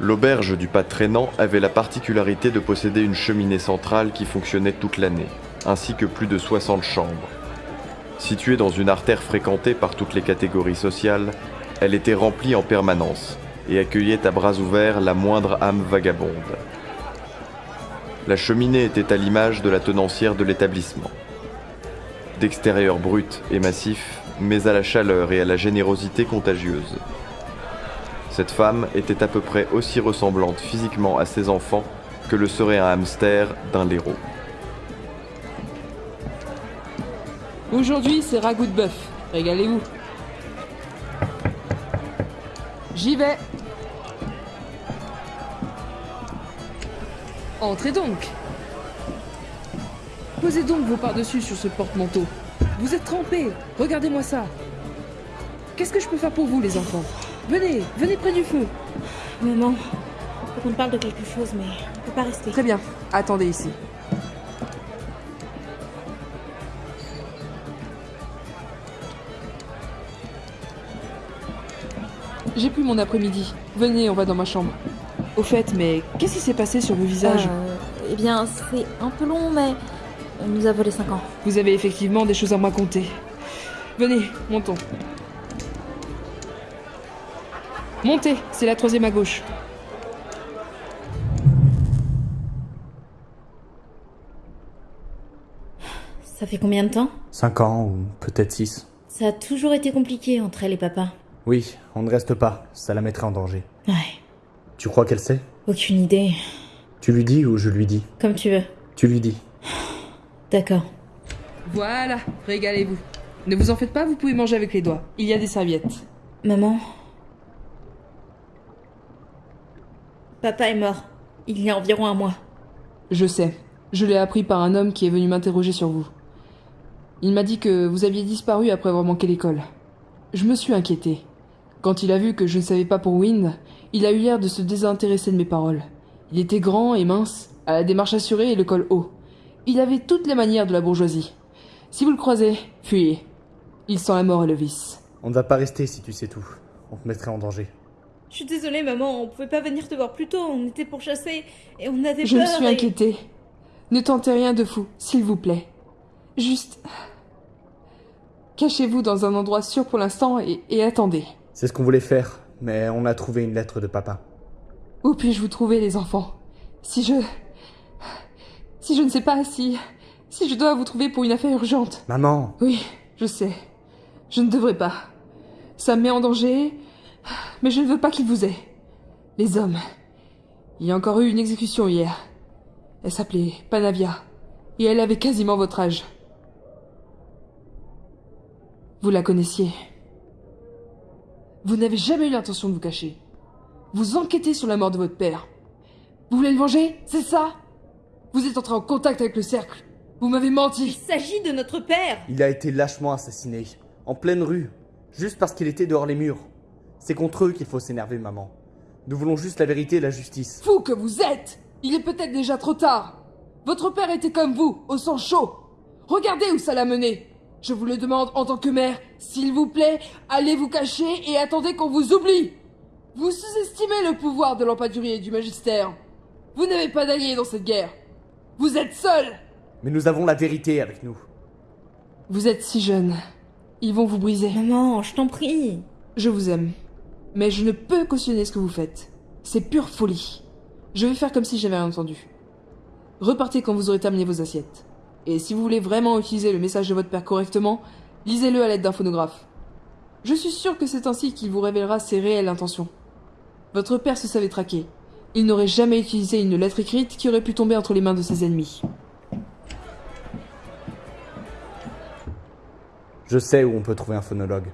L'auberge du pas traînant avait la particularité de posséder une cheminée centrale qui fonctionnait toute l'année, ainsi que plus de 60 chambres. Située dans une artère fréquentée par toutes les catégories sociales, elle était remplie en permanence et accueillait à bras ouverts la moindre âme vagabonde. La cheminée était à l'image de la tenancière de l'établissement. D'extérieur brut et massif, mais à la chaleur et à la générosité contagieuse. Cette femme était à peu près aussi ressemblante physiquement à ses enfants que le serait un hamster d'un laireau. Aujourd'hui, c'est ragoût de bœuf. Régalez-vous. J'y vais. Entrez donc. Posez donc vos par-dessus sur ce porte-manteau. Vous êtes trempés. Regardez-moi ça. Qu'est-ce que je peux faire pour vous, les enfants? Venez, venez près du feu. Maman, faut qu'on parle de quelque chose, mais on peut pas rester. Très bien. Attendez ici. J'ai plus mon après-midi. Venez, on va dans ma chambre. Au fait, mais qu'est-ce qui s'est passé sur vos visages Euh, eh bien, c'est un peu long, mais on nous a volé 5 ans. Vous avez effectivement des choses à me raconter. Venez, montons. Montez, c'est la troisième à gauche. Ça fait combien de temps? 5 ans ou peut-être 6. Ça a toujours été compliqué entre elle et papa. Oui, on ne reste pas, ça la mettrait en danger. Ouais, Tu crois qu'elle sait? Aucune idée. Tu lui dis ou je lui dis? Comme tu veux. Tu lui dis. D'accord. Voilà, régalez-vous. Ne vous en faites pas, vous pouvez manger avec les doigts. Il y a des serviettes. Maman Papa est mort. Il y a environ un mois. Je sais. Je l'ai appris par un homme qui est venu m'interroger sur vous. Il m'a dit que vous aviez disparu après avoir manqué l'école. Je me suis inquiété. Quand il a vu que je ne savais pas pour Wind, il a eu l'air de se désintéresser de mes paroles. Il était grand et mince, à la démarche assurée et le col haut. Il avait toutes les manières de la bourgeoisie. Si vous le croisez, fuyez. Il sent la mort et le vice. On ne va pas rester si tu sais tout. On te mettrait en danger. Je suis désolée, maman, on pouvait pas venir te voir plus tôt. On était pour chasser et on avait Je me peur. suis et- inquiétée. Ne tentez rien de fou, s'il vous plaît. Juste... Cachez-vous dans un endroit sûr pour l'instant et, et attendez. C'est ce qu'on voulait faire, mais on a trouvé une lettre de papa. Où puis-je vous trouver, les enfants? Si je... Si je ne sais pas, si... Si je dois vous trouver pour une affaire urgente. Maman Oui, je sais. Je ne devrais pas. Ça me met en danger, mais je ne veux pas qu'il vous ait. Les hommes. Il y a encore eu une exécution hier. Elle s'appelait Panavia, et elle avait quasiment votre âge. Vous la connaissiez. Vous n'avez jamais eu l'intention de vous cacher. Vous enquêtez sur la mort de votre père. Vous voulez le venger C'est ça? Vous êtes entré en contact avec le cercle. Vous m'avez Il menti. s'agit de notre père Il a été lâchement assassiné, en pleine rue, juste parce qu'il était dehors les murs. C'est contre eux qu'il faut s'énerver, maman. Nous voulons juste la vérité et la justice. Fou que vous êtes Il est peut-être déjà trop tard. Votre père était comme vous, au sang chaud. Regardez où ça l'a mené. Je vous le demande en tant que mère, s'il vous plaît, allez vous cacher et attendez qu'on vous oublie. Vous sous-estimez le pouvoir de l'empaturier et du magistère. Vous n'avez pas d'alliés dans cette guerre. Vous êtes seul. Mais nous avons la vérité avec nous. Vous êtes si jeune. Ils vont vous briser. Maman, je t'en prie. Je vous aime. Mais je ne peux cautionner ce que vous faites. C'est pure folie. Je vais faire comme si j'avais rien entendu. Repartez quand vous aurez terminé vos assiettes. Et si vous voulez vraiment utiliser le message de votre père correctement, lisez-le à l'aide d'un phonographe. Je suis sûr que c'est ainsi qu'il vous révélera ses réelles intentions. Votre père se savait traquer. Il n'aurait jamais utilisé une lettre écrite qui aurait pu tomber entre les mains de ses ennemis. Je sais où on peut trouver un phonologue.